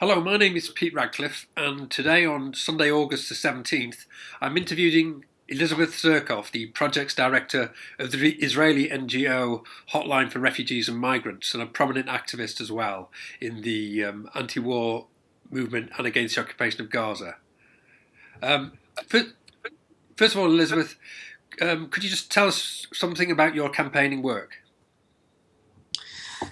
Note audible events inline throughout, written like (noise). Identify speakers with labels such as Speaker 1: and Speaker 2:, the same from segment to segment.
Speaker 1: Hello, my name is Pete Radcliffe, and today on Sunday, August the 17th, I'm interviewing Elizabeth Tsurkov, the projects director of the Israeli NGO Hotline for Refugees and Migrants, and a prominent activist as well in the um, anti war movement and against the occupation of Gaza. Um, first of all, Elizabeth, um, could you just tell us something about your campaigning work?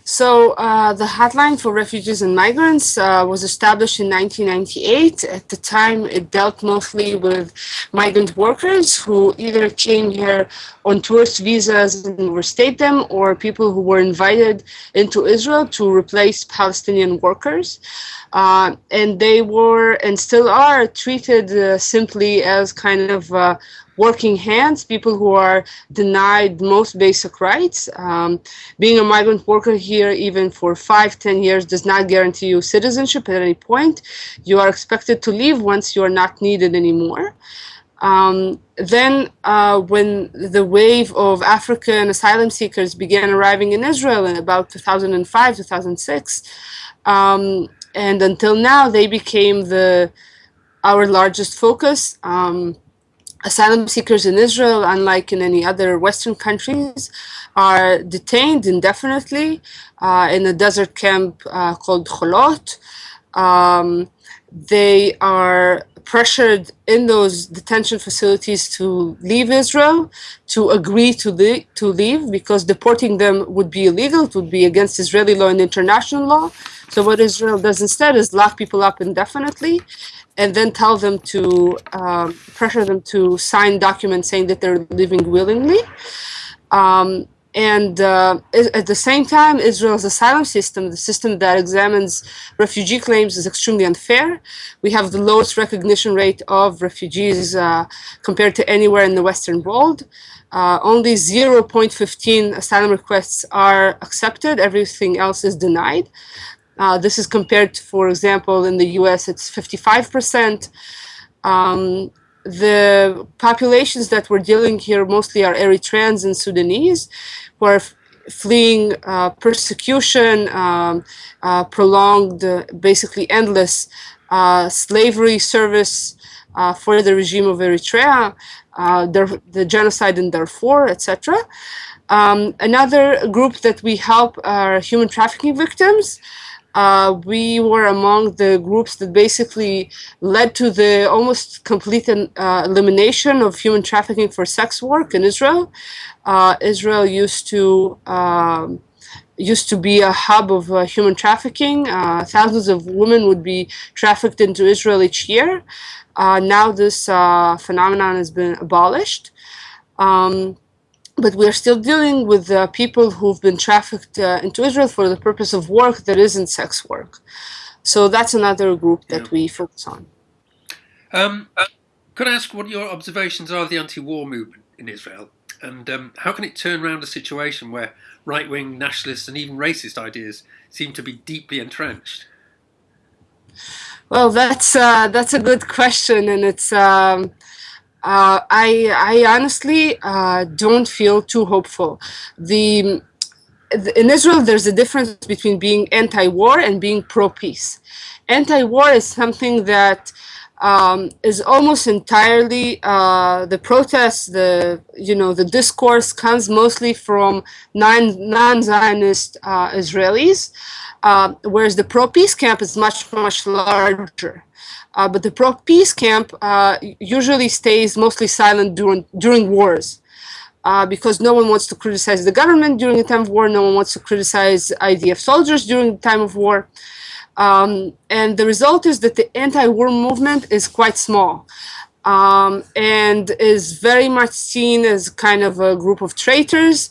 Speaker 2: So uh, the Hotline for Refugees and Migrants uh, was established in 1998. At the time, it dealt mostly with migrant workers who either came here on tourist visas and overstayed them, or people who were invited into Israel to replace Palestinian workers. Uh, and they were and still are treated uh, simply as kind of uh, working hands, people who are denied most basic rights. Um, being a migrant worker here, even for five, ten years, does not guarantee you citizenship at any point. You are expected to leave once you are not needed anymore. Um, then, uh, when the wave of African asylum seekers began arriving in Israel in about 2005, 2006, um, and until now, they became the our largest focus. Um, asylum seekers in Israel, unlike in any other Western countries, are detained indefinitely uh, in a desert camp uh, called Cholot. Um, they are pressured in those detention facilities to leave Israel, to agree to, the, to leave, because deporting them would be illegal, it would be against Israeli law and international law. So what Israel does instead is lock people up indefinitely and then tell them to um, pressure them to sign documents saying that they're leaving willingly. Um, and uh, at the same time, Israel's asylum system, the system that examines refugee claims, is extremely unfair. We have the lowest recognition rate of refugees uh, compared to anywhere in the Western world. Uh, only 0.15 asylum requests are accepted, everything else is denied. Uh, this is compared to, for example, in the US, it's 55%. Um, the populations that we're dealing here mostly are Eritreans and Sudanese, who are fleeing uh, persecution, um, uh, prolonged, uh, basically endless uh, slavery service uh, for the regime of Eritrea, the, the genocide in Darfur, etc. Um, another group that we help are human trafficking victims uh, we were among the groups that basically led to the almost complete uh, elimination of human trafficking for sex work in Israel. Uh, Israel used to um, used to be a hub of uh, human trafficking. Uh, thousands of women would be trafficked into Israel each year. Uh, now this phenomenon has been abolished. Um, but we are still dealing with uh, people who've been trafficked uh, into Israel for the purpose of work that isn't sex work. So that's another group that yeah. we focus on.
Speaker 1: Um, could I ask what your observations are of the anti-war movement in Israel? And um, how can it turn around a situation where right-wing nationalist and even racist ideas seem to be deeply entrenched?
Speaker 2: Well, that's uh, that's a good question, and it's um, uh, I, I honestly uh, don't feel too hopeful. The, in Israel, there's a difference between being anti-war and being pro-peace. Anti-war is something that um, is almost entirely uh, the protests, the you know the discourse comes mostly from non-Zionist uh, Israelis, uh, whereas the pro-peace camp is much much larger. Uh, but the pro-peace camp uh, usually stays mostly silent during, during wars. Uh, because no one wants to criticize the government during the time of war, no one wants to criticize IDF soldiers during the time of war. Um, and the result is that the anti-war movement is quite small um, and is very much seen as kind of a group of traitors.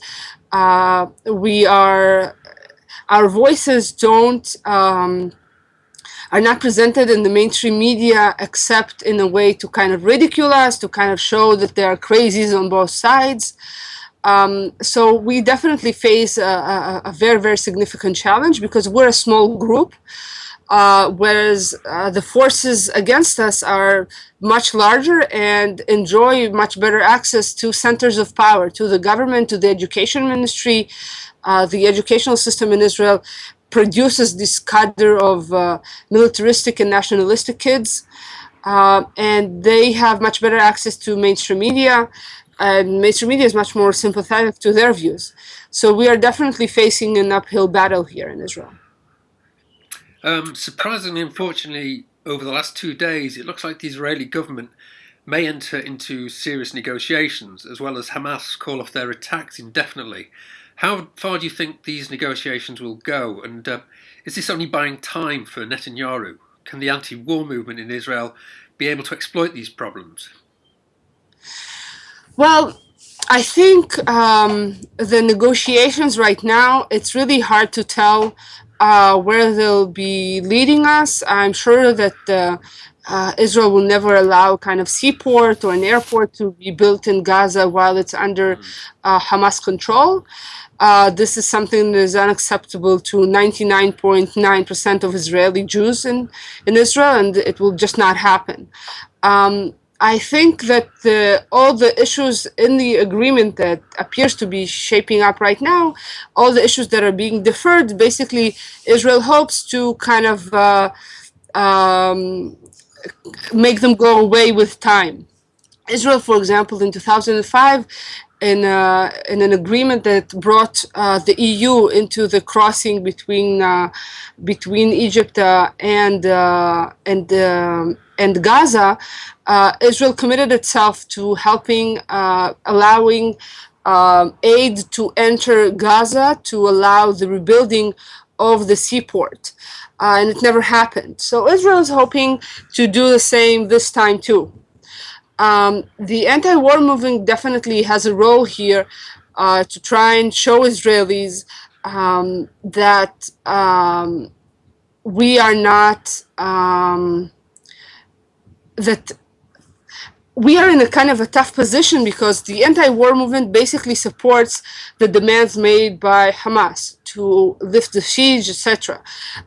Speaker 2: Uh, we are, our voices don't um, are not presented in the mainstream media except in a way to kind of ridicule us, to kind of show that there are crazies on both sides. Um, so we definitely face a, a, a, very, very significant challenge because we're a small group, uh, whereas uh, the forces against us are much larger and enjoy much better access to centers of power, to the government, to the education ministry, uh, the educational system in Israel produces this cadre of uh, militaristic and nationalistic kids. Uh, and they have much better access to mainstream media, and mainstream media is much more sympathetic to their views. So we are definitely facing an uphill battle here in Israel.
Speaker 1: Um, surprisingly, unfortunately, over the last two days, it looks like the Israeli government may enter into serious negotiations, as well as Hamas call off their attacks indefinitely. How far do you think these negotiations will go? And uh, is this only buying time for Netanyahu? Can the anti war movement in Israel be able to exploit these problems?
Speaker 2: Well, I think um, the negotiations right now, it's really hard to tell uh, where they'll be leading us. I'm sure that uh, uh, Israel will never allow kind of seaport or an airport to be built in Gaza while it's under uh, Hamas control. Uh, this is something that is unacceptable to 99.9% of Israeli Jews in, in Israel, and it will just not happen. Um, I think that the, all the issues in the agreement that appears to be shaping up right now, all the issues that are being deferred, basically Israel hopes to kind of uh, um, make them go away with time. Israel, for example, in 2005, in, uh, in an agreement that brought uh, the EU into the crossing between uh, between Egypt uh, and uh, and um, and Gaza, uh, Israel committed itself to helping, allowing um, aid to enter Gaza to allow the rebuilding of the seaport. And it never happened. So Israel is hoping to do the same this time too. Um, the anti-war movement definitely has a role here uh, to try and show Israelis um, that um, we are not um, that we are in a kind of a tough position because the anti-war movement basically supports the demands made by Hamas to lift the siege, etc.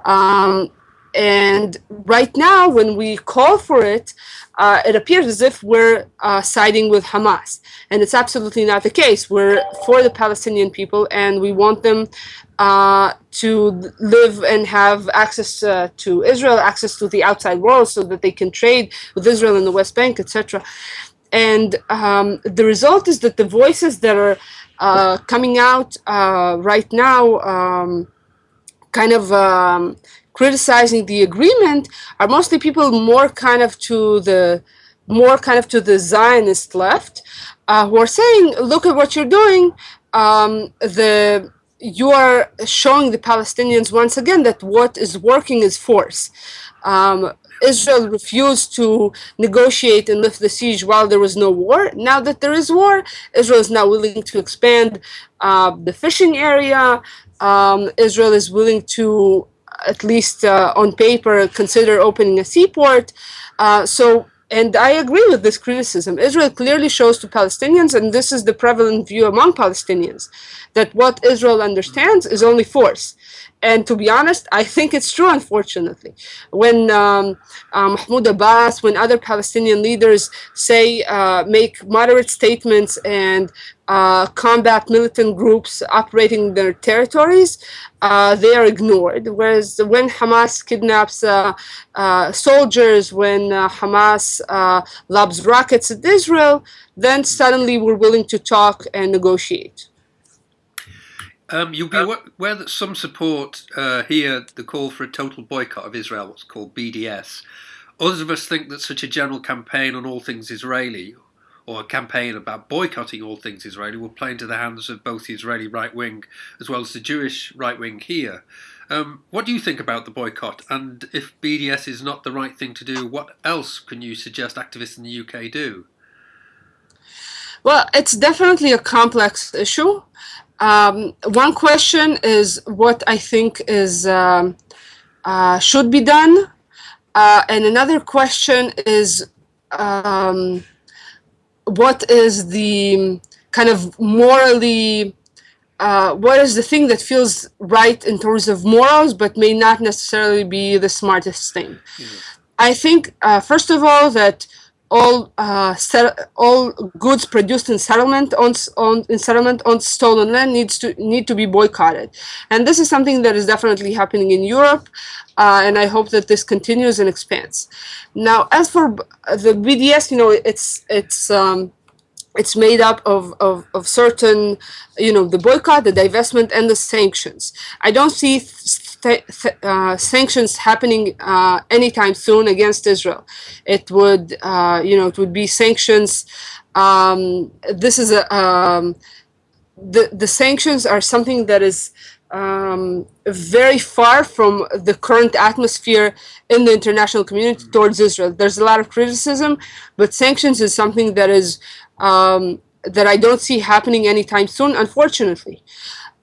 Speaker 2: Um, and right now, when we call for it, uh, it appears as if we're uh, siding with Hamas. And it's absolutely not the case. We're for the Palestinian people and we want them uh, to live and have access uh, to Israel, access to the outside world so that they can trade with Israel in the West Bank, etc. And um, the result is that the voices that are uh, coming out uh, right now, um, kind of um, criticizing the agreement, are mostly people more kind of to the more kind of to the Zionist left, uh, who are saying, "Look at what you're doing." Um, the you are showing the Palestinians once again that what is working is force. Um, Israel refused to negotiate and lift the siege while there was no war. Now that there is war, Israel is now willing to expand uh, the fishing area. Um, Israel is willing to, at least uh, on paper, consider opening a seaport. Uh, so and I agree with this criticism. Israel clearly shows to Palestinians, and this is the prevalent view among Palestinians, that what Israel understands is only force. And to be honest, I think it's true, unfortunately. When um, uh, Mahmoud Abbas, when other Palestinian leaders say, uh, make moderate statements and uh, combat militant groups operating in their territories, uh, they are ignored. Whereas when Hamas kidnaps uh, uh, soldiers, when Hamas lobs rockets at Israel, then suddenly we're willing to talk and negotiate.
Speaker 1: Um, you'll be aware that some support uh, here the call for a total boycott of Israel, what's called BDS. Others of us think that such a general campaign on all things Israeli, or a campaign about boycotting all things Israeli, will play into the hands of both the Israeli right wing as well as the Jewish right wing here. Um, what do you think about the boycott? And if BDS is not the right thing to do, what else can you suggest activists in the UK do?
Speaker 2: Well, it's definitely a complex issue. Um, one question is what I think is um, uh, should be done, uh, and another question is um, what is the kind of morally uh, what is the thing that feels right in terms of morals but may not necessarily be the smartest thing. Mm -hmm. I think uh, first of all that all uh, all goods produced in settlement on, on in settlement on stolen land needs to need to be boycotted, and this is something that is definitely happening in Europe, uh, and I hope that this continues and expands. Now, as for the BDS, you know, it's it's um, it's made up of, of, of, certain, you know, the boycott, the divestment, and the sanctions. I don't see uh, sanctions happening uh, anytime soon against Israel. It would, uh, you know, it would be sanctions. Um, this is a um, the the sanctions are something that is um, very far from the current atmosphere in the international community towards Israel. There's a lot of criticism, but sanctions is something that is um, that I don't see happening anytime soon, unfortunately.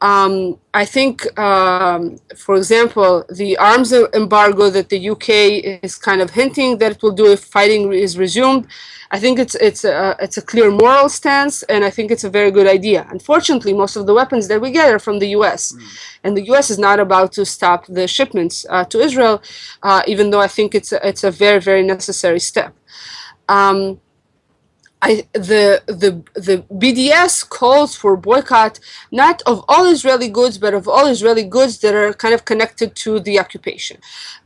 Speaker 2: Um, I think, um, for example, the arms embargo that the UK is kind of hinting that it will do if fighting is resumed, I think it's it's a it's a clear moral stance, and I think it's a very good idea. Unfortunately, most of the weapons that we get are from the U.S., mm. and the U.S. is not about to stop the shipments uh, to Israel, uh, even though I think it's a, it's a very very necessary step. Um, I, the, the, the BDS calls for boycott not of all Israeli goods, but of all Israeli goods that are kind of connected to the occupation.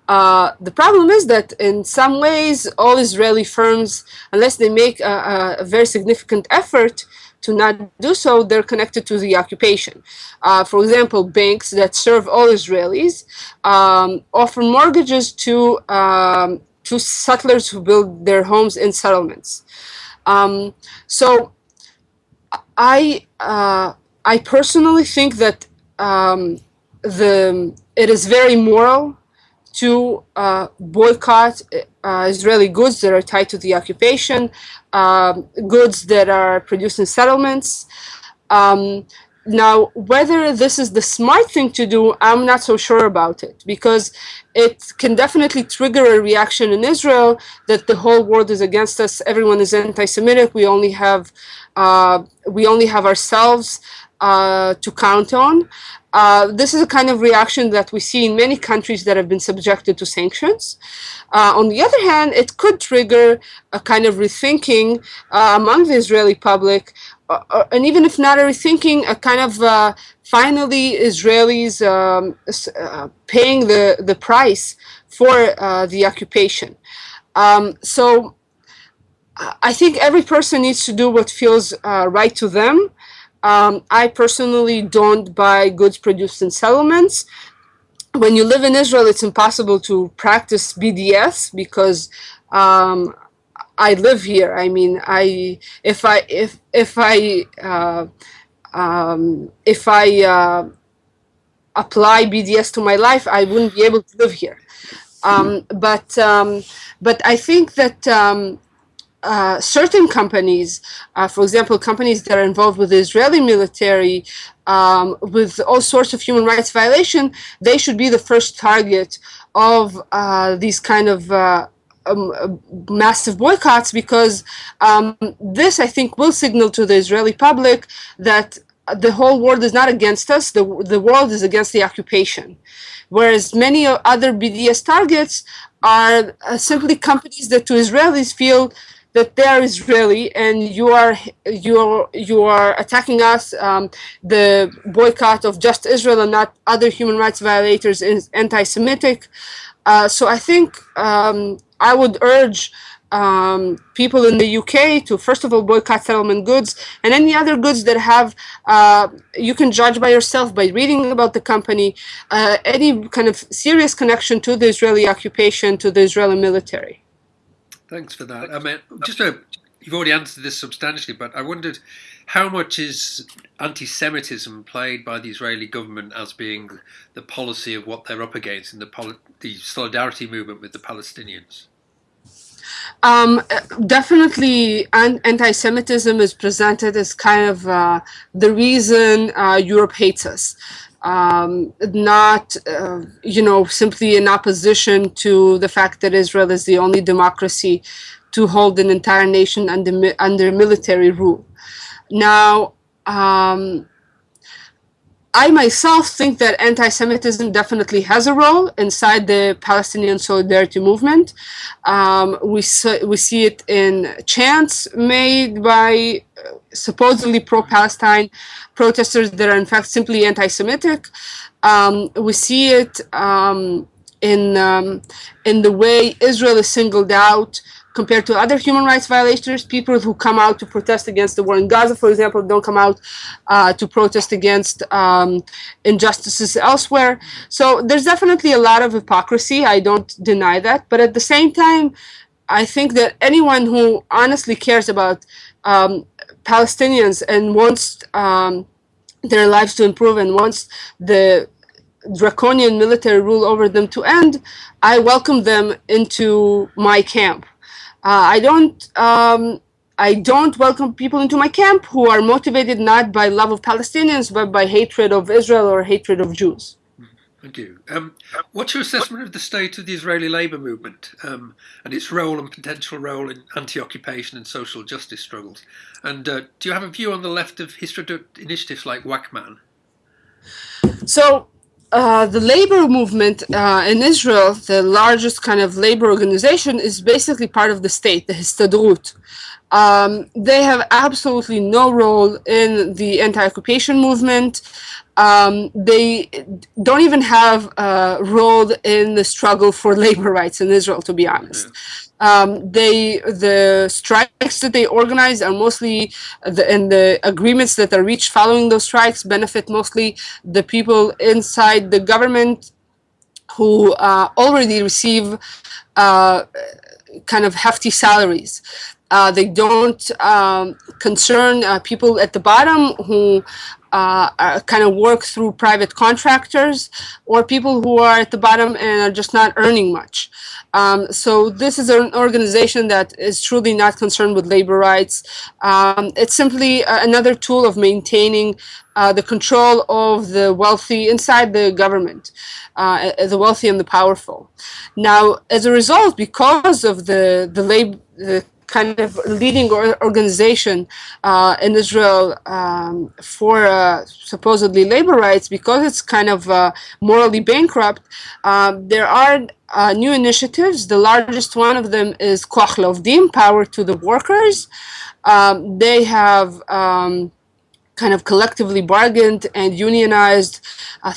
Speaker 2: Uh, the problem is that in some ways, all Israeli firms, unless they make a, a very significant effort to not do so, they're connected to the occupation. Uh, for example, banks that serve all Israelis um, offer mortgages to, um, to settlers who build their homes in settlements. Um, so I uh, I personally think that um, the it is very moral to uh, boycott uh, Israeli goods that are tied to the occupation, um, goods that are produced in settlements. Now, whether this is the smart thing to do, I'm not so sure about it because it can definitely trigger a reaction in Israel that the whole world is against us. Everyone is anti-Semitic. We only have uh, we only have ourselves uh, to count on. Uh, this is a kind of reaction that we see in many countries that have been subjected to sanctions. Uh, on the other hand, it could trigger a kind of rethinking uh, among the Israeli public uh, uh, and even if not a rethinking, a kind of uh, finally Israelis um, uh, paying the, the price for uh, the occupation. Um, so I think every person needs to do what feels uh, right to them. Um, I personally don't buy goods produced in settlements. When you live in Israel, it's impossible to practice BDS because um, I live here. I mean, I if I if if I uh, um, if I uh, apply BDS to my life, I wouldn't be able to live here. Um, but um, but I think that um, uh, certain companies, uh, for example, companies that are involved with the Israeli military, um, with all sorts of human rights violation, they should be the first target of uh, these kind of uh, um, uh, massive boycotts because um, this, I think, will signal to the Israeli public that the whole world is not against us, the, the world is against the occupation. Whereas many other BDS targets are uh, simply companies that to Israelis feel that they are Israeli and you are you are you are attacking us. Um, the boycott of just Israel and not other human rights violators is anti-Semitic. Uh, so I think um, I would urge um, people in the UK to first of all boycott settlement goods and any other goods that have uh, you can judge by yourself by reading about the company uh, any kind of serious connection to the Israeli occupation to the Israeli military.
Speaker 1: Thanks for that. I mean, just a, you've already answered this substantially, but I wondered how much is anti-Semitism played by the Israeli government as being the policy of what they're up against in the, the solidarity movement with the Palestinians?
Speaker 2: Um, definitely, anti-Semitism is presented as kind of uh, the reason uh, Europe hates us. Um, not, uh, you know, simply in opposition to the fact that Israel is the only democracy to hold an entire nation under, under military rule. Now, um, I myself think that anti-Semitism definitely has a role inside the Palestinian solidarity movement. Um, we we see it in chants made by uh, supposedly pro-Palestine protesters that are in fact simply anti-Semitic. Um, we see it um, in um, in the way Israel is singled out compared to other human rights violators, people who come out to protest against the war in Gaza, for example, don't come out uh, to protest against um, injustices elsewhere. So there's definitely a lot of hypocrisy. I don't deny that. But at the same time, I think that anyone who honestly cares about um, Palestinians and wants um, their lives to improve and wants the draconian military rule over them to end, I welcome them into my camp. Uh, I don't. Um, I don't welcome people into my camp who are motivated not by love of Palestinians, but by hatred of Israel or hatred of Jews.
Speaker 1: Thank you. Um, what's your assessment of the state of the Israeli labour movement um, and its role and potential role in anti-occupation and social justice struggles? And uh, do you have a view on the left of Histadrut initiatives like WAC-Ma'an?
Speaker 2: So uh, the labor movement uh, in Israel, the largest kind of labor organization, is basically part of the state, the Histadrut. Um, they have absolutely no role in the anti-occupation movement. Um, they don't even have a role in the struggle for (laughs) labor rights in Israel, to be honest. Um, they the strikes that they organize are mostly the, and the agreements that are reached following those strikes benefit mostly the people inside the government who uh, already receive uh, kind of hefty salaries. Uh, they don't um, concern uh, people at the bottom who uh, kind of work through private contractors or people who are at the bottom and are just not earning much. Um, so this is an organization that is truly not concerned with labor rights. Um, it's simply another tool of maintaining uh, the control of the wealthy inside the government, uh, the wealthy and the powerful. Now, as a result, because of the the labor, the kind of leading organization uh, in Israel um, for uh, supposedly labor rights, because it's kind of uh, morally bankrupt, um, there are uh, new initiatives. The largest one of them is Koach La'Ovdim, Power to the Workers. Um, they have um, kind of collectively bargained and unionized uh,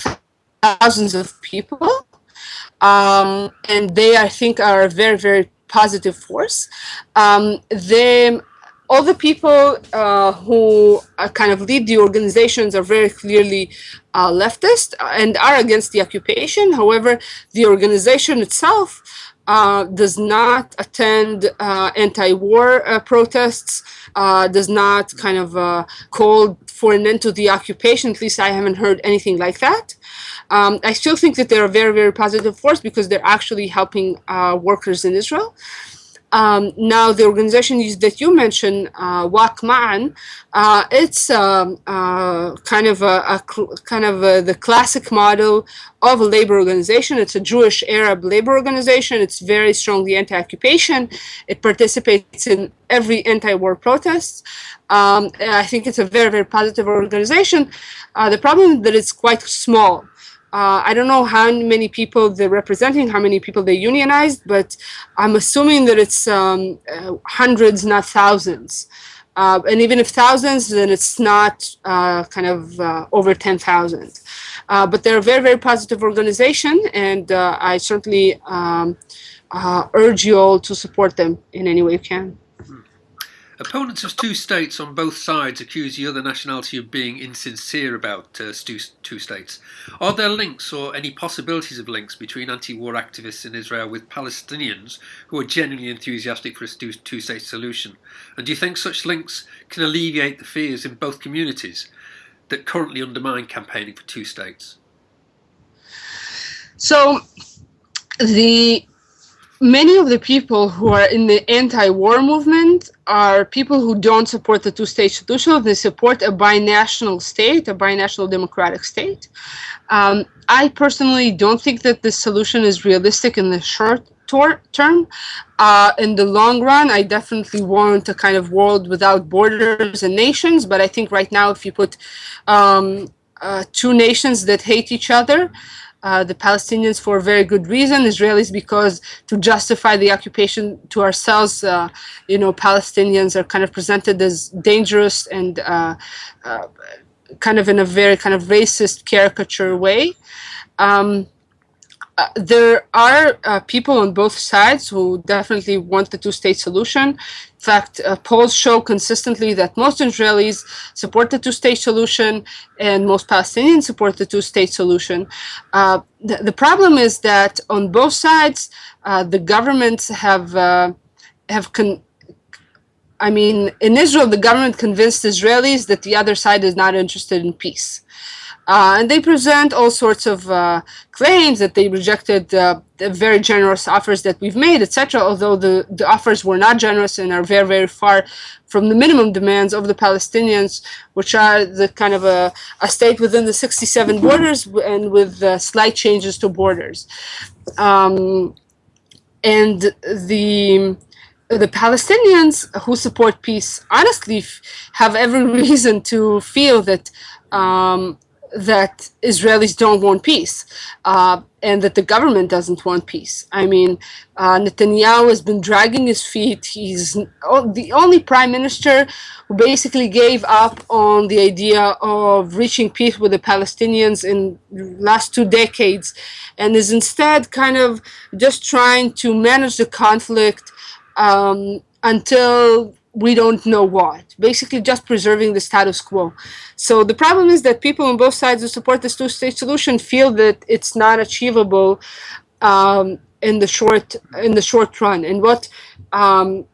Speaker 2: thousands of people. Um, and they, I think, are very, very positive force. Um, they, all the people uh, who kind of lead the organizations are very clearly uh, leftist and are against the occupation. However, the organization itself uh, does not attend uh, anti-war uh, protests, uh, does not kind of uh, call for an end to the occupation. At least I haven't heard anything like that. Um, I still think that they're a very, very positive force because they're actually helping uh, workers in Israel. Um, now, the organization that you mentioned, uh, WAC-Ma'an, uh, it's um, uh, kind of a, a kind of a, the classic model of a labor organization. It's a Jewish Arab labor organization. It's very strongly anti-occupation. It participates in every anti-war protest. Um, I think it's a very, very positive organization. Uh, the problem is that it's quite small. Uh, I don't know how many people they're representing, how many people they unionized, but I'm assuming that it's um, uh, hundreds, not thousands. Uh, and even if thousands, then it's not uh, kind of uh, over 10,000. Uh, but they're a very, very positive organization, and I certainly um, urge you all to support them in any way you can.
Speaker 1: Opponents of two states on both sides accuse the other nationality of being insincere about uh, two states. Are there links or any possibilities of links between anti-war activists in Israel with Palestinians who are genuinely enthusiastic for a two-state solution? And do you think such links can alleviate the fears in both communities that currently undermine campaigning for two states?
Speaker 2: So the many of the people who are in the anti-war movement are people who don't support the two-state solution. They support a binational state, a binational democratic state. Um, I personally don't think that this solution is realistic in the short term. Uh, in the long run, I definitely want a kind of world without borders and nations. But I think right now, if you put um, uh, two nations that hate each other. Uh, the Palestinians for a very good reason, Israelis because to justify the occupation to ourselves, uh, you know, Palestinians are kind of presented as dangerous and uh, uh kind of in a very kind of racist caricature way. Um, uh, there are uh, people on both sides who definitely want the two-state solution. In fact, uh, polls show consistently that most Israelis support the two-state solution and most Palestinians support the two-state solution. Uh, the, the, problem is that on both sides, uh, the governments have have I mean, in Israel, the government convinced Israelis that the other side is not interested in peace. Uh, and they present all sorts of uh, claims that they rejected uh, the very generous offers that we've made, etc. Although the, the offers were not generous and are very, very far from the minimum demands of the Palestinians, which are the kind of a, a state within the 67 borders and with uh, slight changes to borders. Um, and the the Palestinians who support peace honestly have every (laughs) reason to feel that um, that Israelis don't want peace uh, and that the government doesn't want peace. I mean, uh, Netanyahu has been dragging his feet. He's the only prime minister who basically gave up on the idea of reaching peace with the Palestinians in the last two decades and is instead kind of just trying to manage the conflict um, until we don't know what. Basically, just preserving the status quo. So the problem is that people on both sides who support this two-state solution feel that it's not achievable um, in the short in the short run. And what um,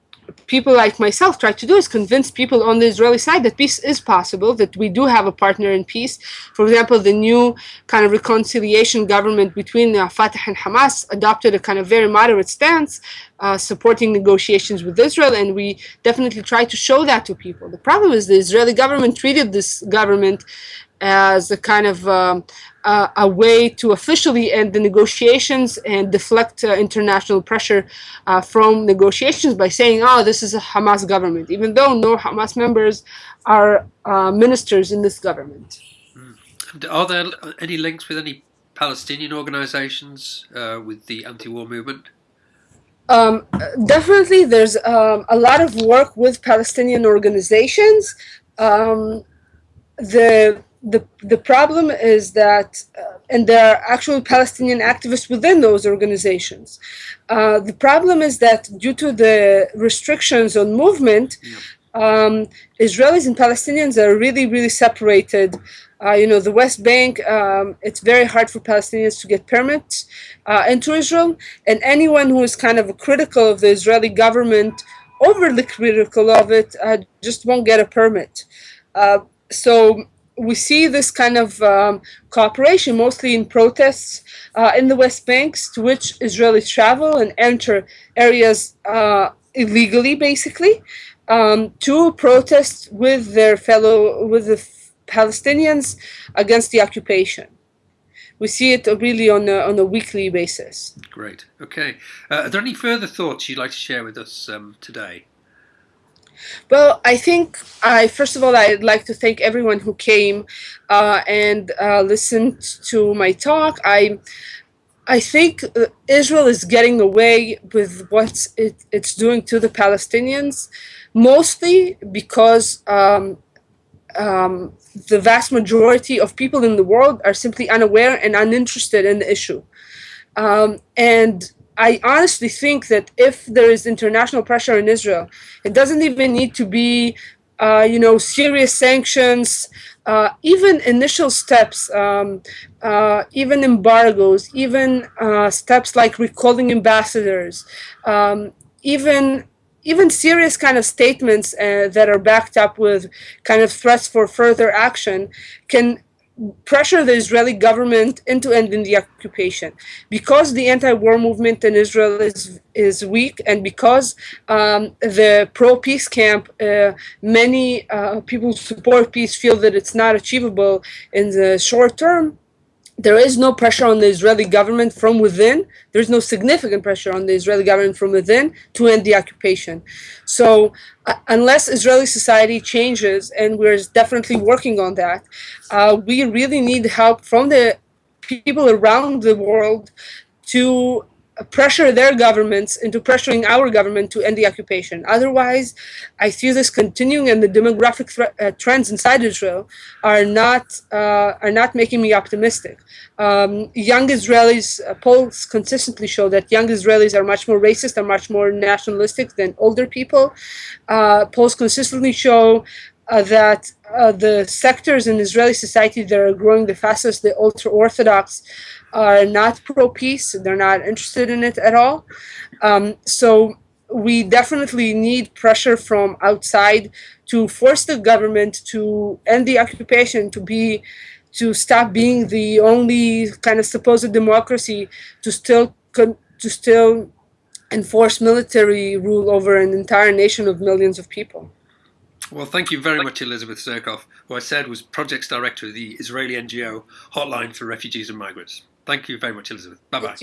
Speaker 2: people like myself try to do is convince people on the Israeli side that peace is possible, that we do have a partner in peace. For example, the new kind of reconciliation government between uh, Fatah and Hamas adopted a kind of very moderate stance, uh, supporting negotiations with Israel, and we definitely try to show that to people. The problem is the Israeli government treated this government as a kind of um, uh, a way to officially end the negotiations and deflect uh, international pressure uh, from negotiations by saying, oh, this is a Hamas government, even though no Hamas members are uh, ministers in this government.
Speaker 1: Mm. Are there any links with any Palestinian organizations uh, with the anti-war movement?
Speaker 2: Um, definitely, there's um, a lot of work with Palestinian organizations. Um, the the the problem is that, uh, and there are actual Palestinian activists within those organizations. Uh, the problem is that due to the restrictions on movement, um, Israelis and Palestinians are really, really separated. Uh, you know, the West Bank, um, it's very hard for Palestinians to get permits uh, into Israel, and anyone who is kind of a critical of the Israeli government, overly critical of it, uh, just won't get a permit. Uh, so we see this kind of um, cooperation mostly in protests uh, in the West Banks to which Israelis travel and enter areas uh, illegally, basically, um, to protest with their fellow, with the Palestinians against the occupation. We see it really on a, on a weekly basis.
Speaker 1: Great. Okay. Uh, are there any further thoughts you'd like to share with us um, today?
Speaker 2: Well, I think I first of all I'd like to thank everyone who came uh, and uh, listened to my talk. I I think uh, Israel is getting away with what it, it's doing to the Palestinians, mostly because um, um, the vast majority of people in the world are simply unaware and uninterested in the issue. Um, and I honestly think that if there is international pressure in Israel, it doesn't even need to be, uh, you know, serious sanctions, uh, even initial steps, um, uh, even embargoes, even uh, steps like recalling ambassadors, um, even even serious kind of statements uh, that are backed up with kind of threats for further action can pressure the Israeli government into ending the occupation. Because the anti-war movement in Israel is is weak, and because um, the pro-peace camp, uh, many uh, people who support peace feel that it's not achievable in the short term. There is no pressure on the Israeli government from within. There's no significant pressure on the Israeli government from within to end the occupation. So, uh, unless Israeli society changes, and we're definitely working on that, uh, we really need help from the people around the world to pressure their governments into pressuring our government to end the occupation. Otherwise, I see this continuing, and the demographic uh, trends inside Israel are not uh, are not making me optimistic. Um, young Israelis uh, polls consistently show that young Israelis are much more racist and much more nationalistic than older people. Uh, polls consistently show uh, that uh, the sectors in Israeli society that are growing the fastest, the ultra orthodox, are not pro peace. They're not interested in it at all. Um, so we definitely need pressure from outside to force the government to end the occupation, to be to stop being the only kind of supposed democracy, to still to still enforce military rule over an entire nation of millions of people.
Speaker 1: Well, thank you very much, Elizabeth Tsurkov, who I said was projects director of the Israeli NGO Hotline for Refugees and Migrants. Thank you very much, Elizabeth. Bye bye.